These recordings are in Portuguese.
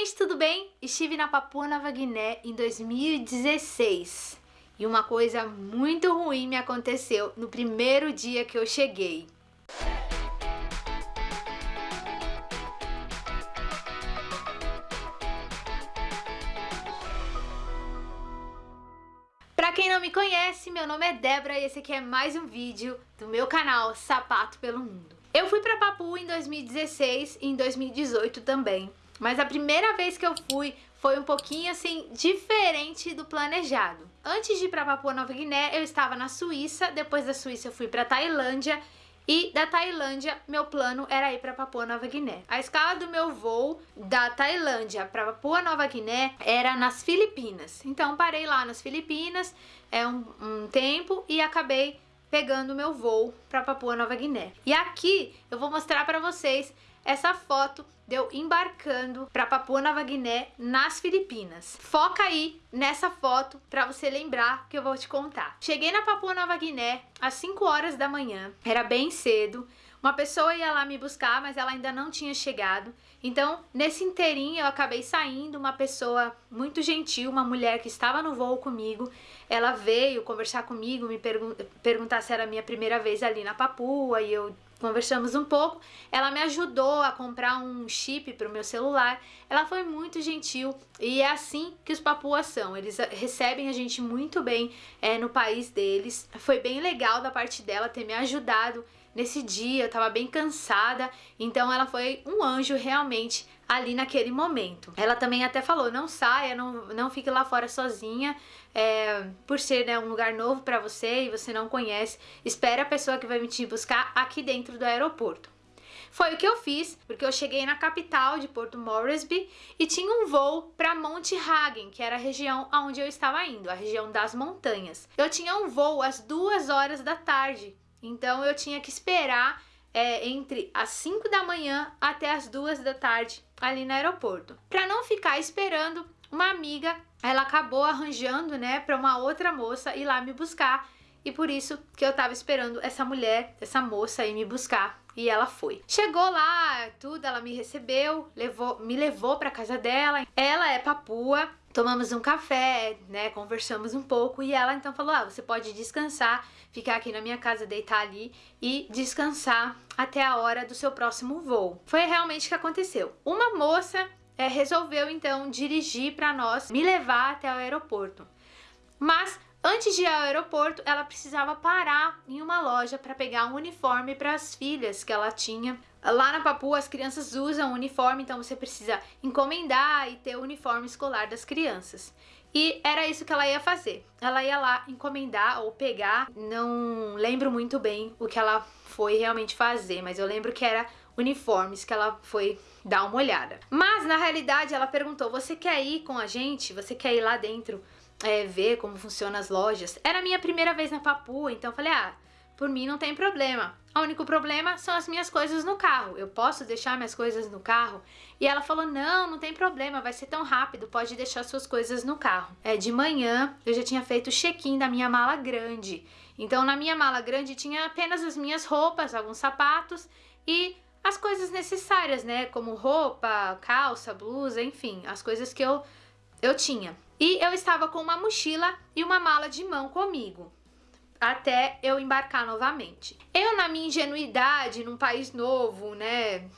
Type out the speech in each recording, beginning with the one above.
gente, tudo bem? Estive na Papua Nova Guiné em 2016 e uma coisa muito ruim me aconteceu no primeiro dia que eu cheguei. Pra quem não me conhece, meu nome é Débora e esse aqui é mais um vídeo do meu canal Sapato pelo Mundo. Eu fui pra Papua em 2016 e em 2018 também. Mas a primeira vez que eu fui foi um pouquinho assim diferente do planejado. Antes de ir para Papua Nova Guiné, eu estava na Suíça, depois da Suíça eu fui para Tailândia e da Tailândia, meu plano era ir para Papua Nova Guiné. A escala do meu voo da Tailândia para Papua Nova Guiné era nas Filipinas. Então parei lá nas Filipinas é um, um tempo e acabei pegando meu voo para Papua Nova Guiné. E aqui eu vou mostrar para vocês essa foto deu embarcando para Papua Nova Guiné nas Filipinas. Foca aí nessa foto para você lembrar que eu vou te contar. Cheguei na Papua Nova Guiné às 5 horas da manhã, era bem cedo. Uma pessoa ia lá me buscar, mas ela ainda não tinha chegado. Então, nesse inteirinho, eu acabei saindo. Uma pessoa muito gentil, uma mulher que estava no voo comigo, ela veio conversar comigo, me pergun perguntar se era a minha primeira vez ali na Papua, e eu conversamos um pouco, ela me ajudou a comprar um chip para o meu celular, ela foi muito gentil e é assim que os papuas são, eles recebem a gente muito bem é, no país deles, foi bem legal da parte dela ter me ajudado nesse dia, eu tava bem cansada, então ela foi um anjo realmente ali naquele momento. Ela também até falou, não saia, não, não fique lá fora sozinha, é, por ser né, um lugar novo para você e você não conhece, espere a pessoa que vai me te buscar aqui dentro do aeroporto. Foi o que eu fiz, porque eu cheguei na capital de Porto Moresby e tinha um voo para Monte Hagen, que era a região aonde eu estava indo, a região das montanhas. Eu tinha um voo às duas horas da tarde, então eu tinha que esperar é, entre as 5 da manhã até as 2 da tarde ali no aeroporto. Para não ficar esperando, uma amiga, ela acabou arranjando, né, para uma outra moça ir lá me buscar. E por isso que eu tava esperando essa mulher, essa moça ir me buscar. E ela foi. Chegou lá, tudo, ela me recebeu, levou, me levou para casa dela. Ela é papua, tomamos um café, né, conversamos um pouco e ela então falou, ah, você pode descansar, ficar aqui na minha casa, deitar ali e descansar até a hora do seu próximo voo. Foi realmente o que aconteceu. Uma moça é, resolveu então dirigir para nós, me levar até o aeroporto. Mas Antes de ir ao aeroporto, ela precisava parar em uma loja para pegar um uniforme para as filhas que ela tinha. Lá na Papua as crianças usam uniforme, então você precisa encomendar e ter o uniforme escolar das crianças. E era isso que ela ia fazer. Ela ia lá encomendar ou pegar, não lembro muito bem o que ela foi realmente fazer, mas eu lembro que era uniformes que ela foi dar uma olhada. Mas na realidade ela perguntou: "Você quer ir com a gente? Você quer ir lá dentro?" É, ver como funcionam as lojas. Era a minha primeira vez na Papua, então falei, ah, por mim não tem problema. O único problema são as minhas coisas no carro. Eu posso deixar minhas coisas no carro? E ela falou, não, não tem problema, vai ser tão rápido, pode deixar suas coisas no carro. É, de manhã eu já tinha feito o check-in da minha mala grande. Então na minha mala grande tinha apenas as minhas roupas, alguns sapatos e as coisas necessárias, né? Como roupa, calça, blusa, enfim, as coisas que eu, eu tinha. E eu estava com uma mochila e uma mala de mão comigo, até eu embarcar novamente. Eu, na minha ingenuidade, num país novo, né,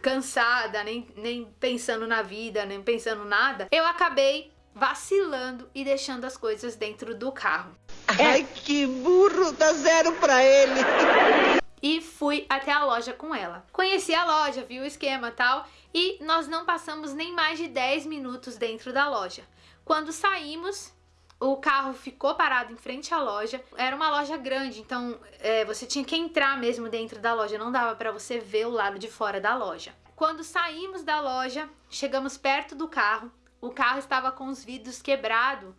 cansada, nem, nem pensando na vida, nem pensando nada, eu acabei vacilando e deixando as coisas dentro do carro. Ai, que burro, dá zero pra ele. E fui até a loja com ela. Conheci a loja, vi o esquema tal, e nós não passamos nem mais de 10 minutos dentro da loja. Quando saímos, o carro ficou parado em frente à loja. Era uma loja grande, então é, você tinha que entrar mesmo dentro da loja, não dava para você ver o lado de fora da loja. Quando saímos da loja, chegamos perto do carro, o carro estava com os vidros quebrados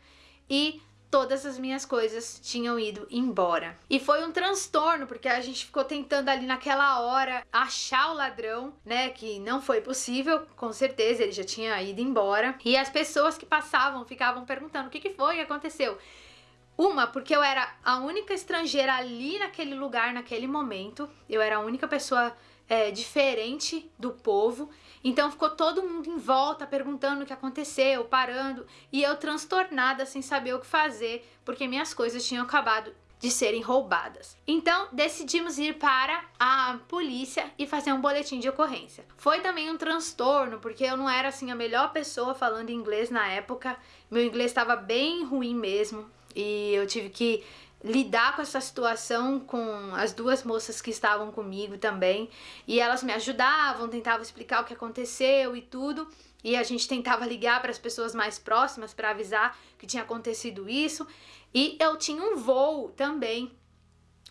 e todas as minhas coisas tinham ido embora. E foi um transtorno, porque a gente ficou tentando ali naquela hora achar o ladrão, né, que não foi possível, com certeza ele já tinha ido embora. E as pessoas que passavam ficavam perguntando o que, que foi, o que aconteceu. Uma, porque eu era a única estrangeira ali naquele lugar, naquele momento. Eu era a única pessoa é, diferente do povo. Então ficou todo mundo em volta perguntando o que aconteceu, parando, e eu transtornada sem saber o que fazer, porque minhas coisas tinham acabado de serem roubadas. Então decidimos ir para a polícia e fazer um boletim de ocorrência. Foi também um transtorno, porque eu não era assim a melhor pessoa falando inglês na época. Meu inglês estava bem ruim mesmo e eu tive que lidar com essa situação com as duas moças que estavam comigo também. E elas me ajudavam, tentavam explicar o que aconteceu e tudo. E a gente tentava ligar para as pessoas mais próximas para avisar que tinha acontecido isso. E eu tinha um voo também.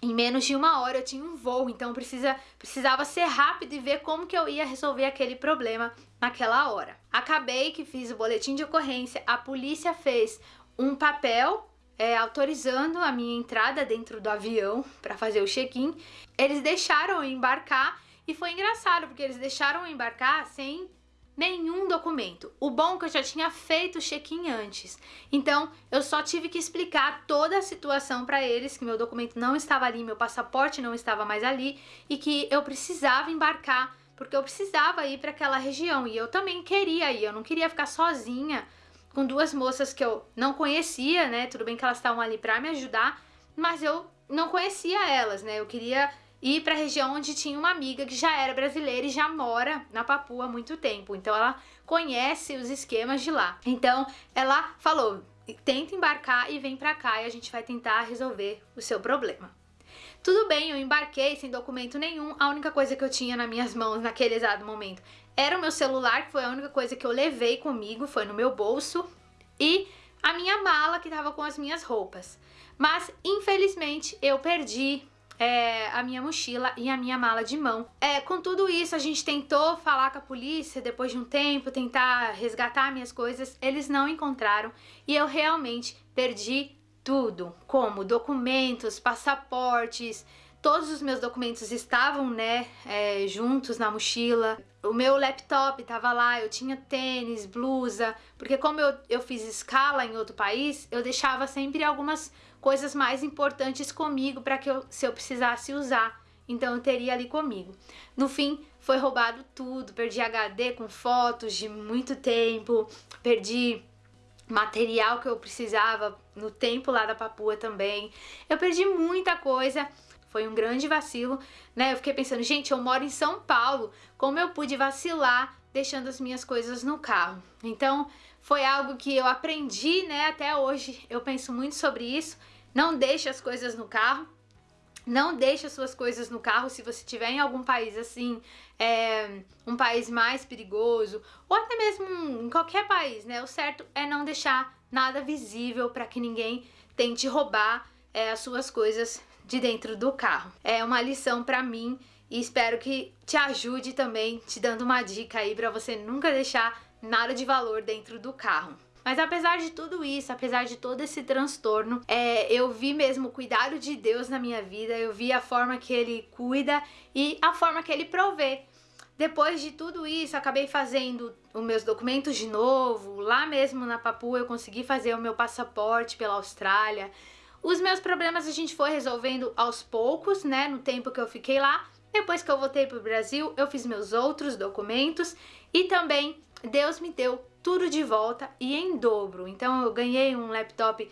Em menos de uma hora eu tinha um voo, então precisa, precisava ser rápido e ver como que eu ia resolver aquele problema naquela hora. Acabei que fiz o boletim de ocorrência, a polícia fez um papel é, autorizando a minha entrada dentro do avião para fazer o check-in. Eles deixaram eu embarcar e foi engraçado porque eles deixaram eu embarcar sem nenhum documento. O bom é que eu já tinha feito o check-in antes. Então, eu só tive que explicar toda a situação para eles, que meu documento não estava ali, meu passaporte não estava mais ali e que eu precisava embarcar porque eu precisava ir para aquela região e eu também queria ir, eu não queria ficar sozinha com duas moças que eu não conhecia, né? Tudo bem que elas estavam ali para me ajudar, mas eu não conhecia elas, né? Eu queria ir para a região onde tinha uma amiga que já era brasileira e já mora na Papua há muito tempo. Então ela conhece os esquemas de lá. Então ela falou: "Tenta embarcar e vem para cá e a gente vai tentar resolver o seu problema". Tudo bem, eu embarquei sem documento nenhum, a única coisa que eu tinha nas minhas mãos naquele exato momento era o meu celular, que foi a única coisa que eu levei comigo, foi no meu bolso, e a minha mala que tava com as minhas roupas. Mas, infelizmente, eu perdi é, a minha mochila e a minha mala de mão. É, com tudo isso, a gente tentou falar com a polícia depois de um tempo, tentar resgatar minhas coisas, eles não encontraram e eu realmente perdi tudo, como documentos, passaportes, todos os meus documentos estavam, né, é, juntos na mochila. O meu laptop estava lá, eu tinha tênis, blusa, porque como eu, eu fiz escala em outro país, eu deixava sempre algumas coisas mais importantes comigo para que eu, se eu precisasse usar. Então eu teria ali comigo. No fim, foi roubado tudo, perdi HD com fotos de muito tempo, perdi material que eu precisava no tempo lá da Papua também. Eu perdi muita coisa, foi um grande vacilo, né? Eu fiquei pensando, gente, eu moro em São Paulo, como eu pude vacilar deixando as minhas coisas no carro? Então, foi algo que eu aprendi, né? Até hoje eu penso muito sobre isso. Não deixe as coisas no carro. Não deixe as suas coisas no carro se você estiver em algum país assim, é, um país mais perigoso, ou até mesmo em qualquer país, né? O certo é não deixar nada visível para que ninguém tente roubar é, as suas coisas de dentro do carro. É uma lição para mim e espero que te ajude também, te dando uma dica aí para você nunca deixar nada de valor dentro do carro. Mas apesar de tudo isso, apesar de todo esse transtorno, é, eu vi mesmo o cuidado de Deus na minha vida, eu vi a forma que Ele cuida e a forma que Ele provê. Depois de tudo isso, acabei fazendo os meus documentos de novo. Lá mesmo na Papua eu consegui fazer o meu passaporte pela Austrália. Os meus problemas a gente foi resolvendo aos poucos, né, no tempo que eu fiquei lá. Depois que eu voltei para o Brasil, eu fiz meus outros documentos e também Deus me deu tudo de volta e em dobro. Então eu ganhei um laptop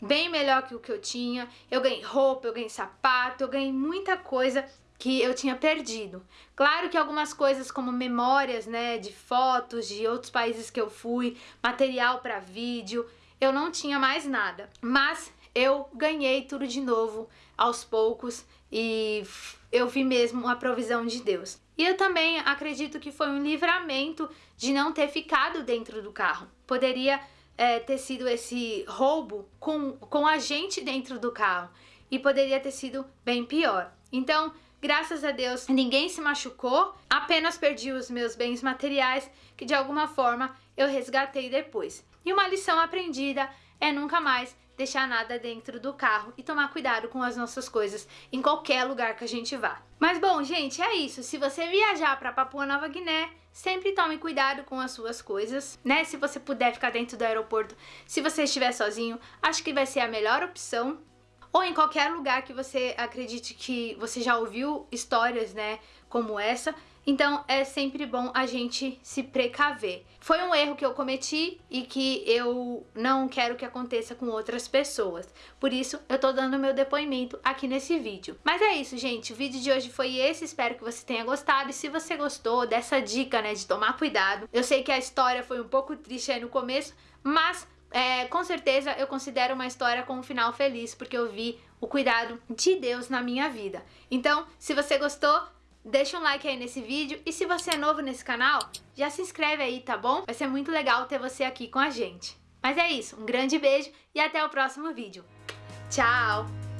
bem melhor que o que eu tinha, eu ganhei roupa, eu ganhei sapato, eu ganhei muita coisa que eu tinha perdido. Claro que algumas coisas como memórias, né, de fotos de outros países que eu fui, material para vídeo, eu não tinha mais nada. Mas eu ganhei tudo de novo aos poucos e eu vi mesmo a provisão de Deus. E eu também acredito que foi um livramento de não ter ficado dentro do carro. Poderia é, ter sido esse roubo com, com a gente dentro do carro e poderia ter sido bem pior. Então, graças a Deus, ninguém se machucou, apenas perdi os meus bens materiais que de alguma forma eu resgatei depois. E uma lição aprendida é nunca mais deixar nada dentro do carro e tomar cuidado com as nossas coisas em qualquer lugar que a gente vá. Mas bom, gente, é isso. Se você viajar para Papua Nova Guiné, sempre tome cuidado com as suas coisas, né? Se você puder ficar dentro do aeroporto, se você estiver sozinho, acho que vai ser a melhor opção. Ou em qualquer lugar que você acredite que você já ouviu histórias, né? como essa, então é sempre bom a gente se precaver. Foi um erro que eu cometi e que eu não quero que aconteça com outras pessoas. Por isso eu tô dando meu depoimento aqui nesse vídeo. Mas é isso, gente. O vídeo de hoje foi esse. Espero que você tenha gostado. E se você gostou dessa dica, né, de tomar cuidado. Eu sei que a história foi um pouco triste aí no começo, mas é, com certeza eu considero uma história com um final feliz, porque eu vi o cuidado de Deus na minha vida. Então, se você gostou, deixa um like aí nesse vídeo e se você é novo nesse canal, já se inscreve aí, tá bom? Vai ser muito legal ter você aqui com a gente. Mas é isso, um grande beijo e até o próximo vídeo. Tchau!